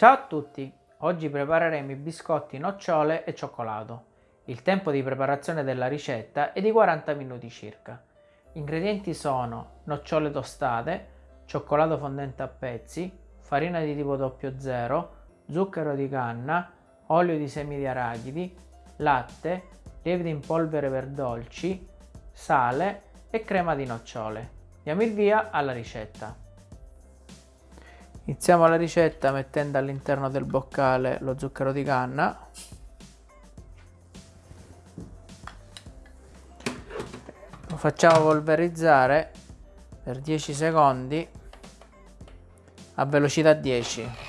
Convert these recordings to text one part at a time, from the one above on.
Ciao a tutti! Oggi prepareremo i biscotti nocciole e cioccolato. Il tempo di preparazione della ricetta è di 40 minuti circa. Gli ingredienti sono nocciole tostate, cioccolato fondente a pezzi, farina di tipo 00, zucchero di canna, olio di semi di arachidi, latte, lievito in polvere per dolci, sale e crema di nocciole. Diamo il via alla ricetta. Iniziamo la ricetta mettendo all'interno del boccale lo zucchero di canna. Lo facciamo polverizzare per 10 secondi a velocità 10.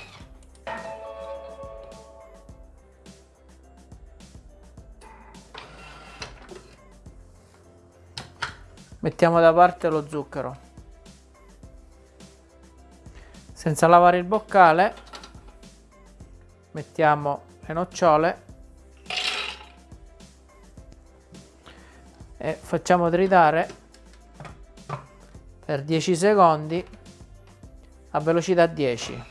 Mettiamo da parte lo zucchero. Senza lavare il boccale mettiamo le nocciole e facciamo tritare per 10 secondi a velocità 10.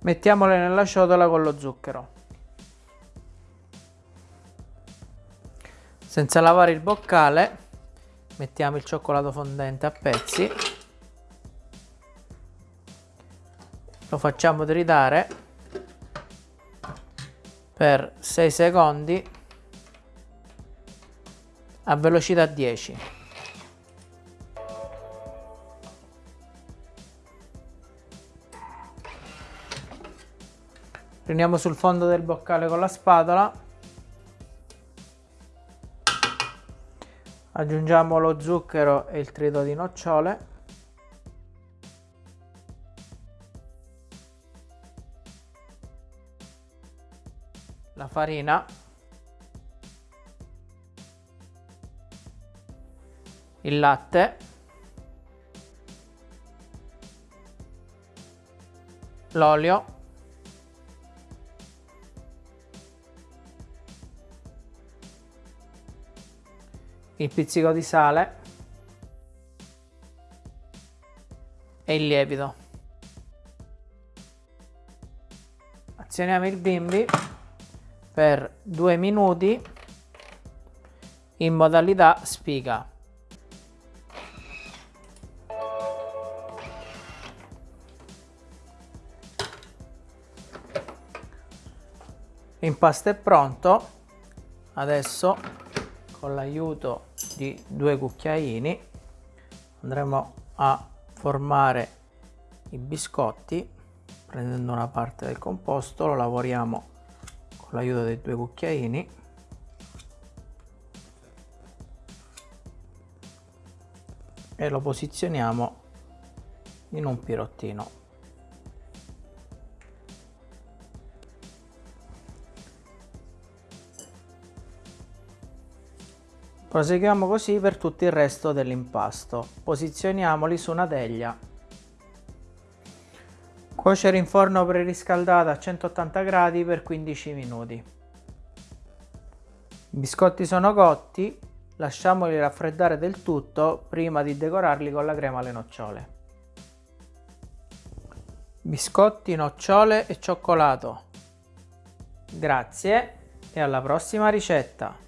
Mettiamole nella ciotola con lo zucchero. Senza lavare il boccale mettiamo il cioccolato fondente a pezzi. Lo facciamo tritare per 6 secondi a velocità 10. Prendiamo sul fondo del boccale con la spatola aggiungiamo lo zucchero e il trito di nocciole. La farina. Il latte. L'olio il pizzico di sale e il lievito. Azioniamo il bimbi per due minuti in modalità spiga. L'impasto è pronto, adesso con l'aiuto di due cucchiaini andremo a formare i biscotti prendendo una parte del composto lo lavoriamo con l'aiuto dei due cucchiaini. E lo posizioniamo in un pirottino Proseguiamo così per tutto il resto dell'impasto. Posizioniamoli su una teglia. Cuocere in forno preriscaldato a 180 gradi per 15 minuti. I biscotti sono cotti, lasciamoli raffreddare del tutto prima di decorarli con la crema alle nocciole. Biscotti, nocciole e cioccolato. Grazie e alla prossima ricetta!